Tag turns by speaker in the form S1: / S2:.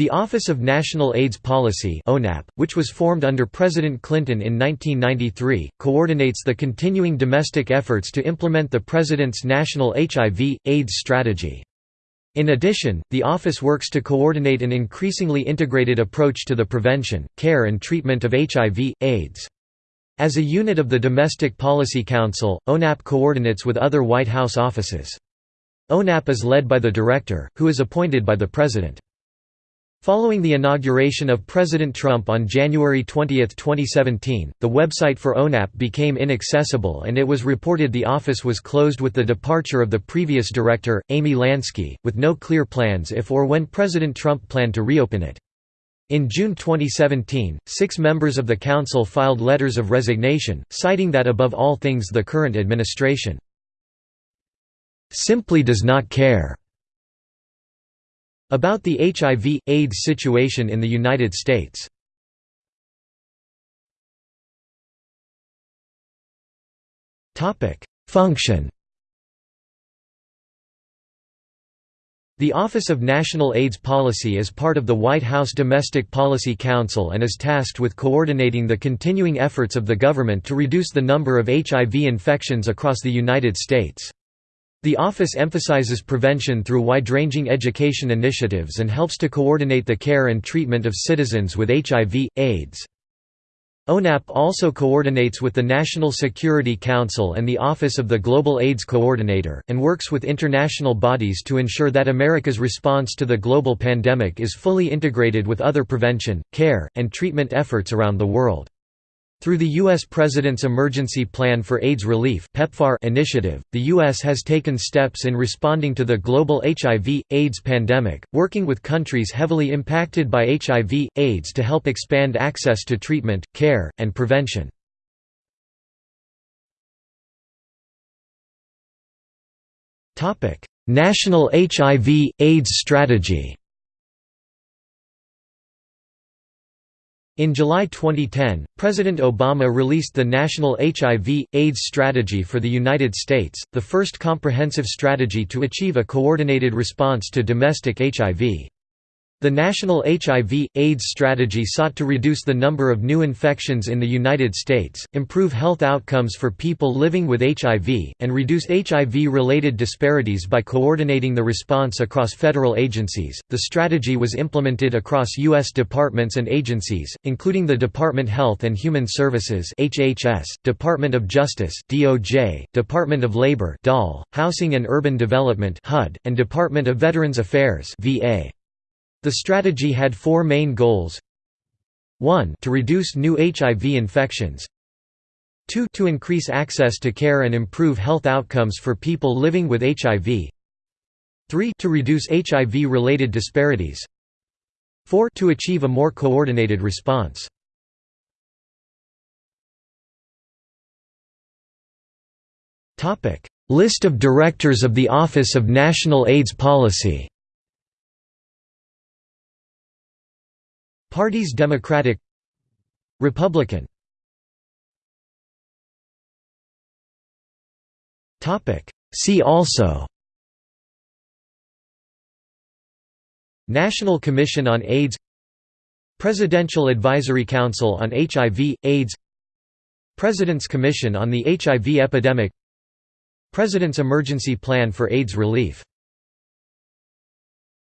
S1: The Office of National AIDS Policy which was formed under President Clinton in 1993, coordinates the continuing domestic efforts to implement the president's national HIV AIDS strategy. In addition, the office works to coordinate an increasingly integrated approach to the prevention, care and treatment of HIV AIDS. As a unit of the Domestic Policy Council, ONAP coordinates with other White House offices. ONAP is led by the director, who is appointed by the president. Following the inauguration of President Trump on January 20, 2017, the website for ONAP became inaccessible and it was reported the office was closed with the departure of the previous director, Amy Lansky, with no clear plans if or when President Trump planned to reopen it. In June 2017, six members of the council filed letters of resignation, citing that above all things the current administration simply does not care about the HIV, AIDS situation in the United States. Function The Office of National AIDS Policy is part of the White House Domestic Policy Council and is tasked with coordinating the continuing efforts of the government to reduce the number of HIV infections across the United States. The office emphasizes prevention through wide-ranging education initiatives and helps to coordinate the care and treatment of citizens with HIV, AIDS. ONAP also coordinates with the National Security Council and the Office of the Global AIDS Coordinator, and works with international bodies to ensure that America's response to the global pandemic is fully integrated with other prevention, care, and treatment efforts around the world. Through the U.S. President's Emergency Plan for AIDS Relief initiative, the U.S. has taken steps in responding to the global HIV, AIDS pandemic, working with countries heavily impacted by HIV, AIDS to help expand access to treatment, care, and prevention. National HIV, AIDS strategy In July 2010, President Obama released the National HIV, AIDS Strategy for the United States, the first comprehensive strategy to achieve a coordinated response to domestic HIV. The National HIV, AIDS strategy sought to reduce the number of new infections in the United States, improve health outcomes for people living with HIV, and reduce HIV-related disparities by coordinating the response across federal agencies. The strategy was implemented across U.S. departments and agencies, including the Department of Health and Human Services (HHS), Department of Justice (DOJ), Department of Labor (DOL), Housing and Urban Development (HUD), and Department of Veterans Affairs (VA). The strategy had four main goals. 1 to reduce new HIV infections. 2 to increase access to care and improve health outcomes for people living with HIV 3 to reduce HIV-related disparities. 4 to achieve a more coordinated response. List of Directors of the Office of National AIDS Policy Parties Democratic Republican. See also National Commission on AIDS Presidential Advisory Council on HIV, AIDS President's Commission on the HIV Epidemic President's Emergency Plan for AIDS Relief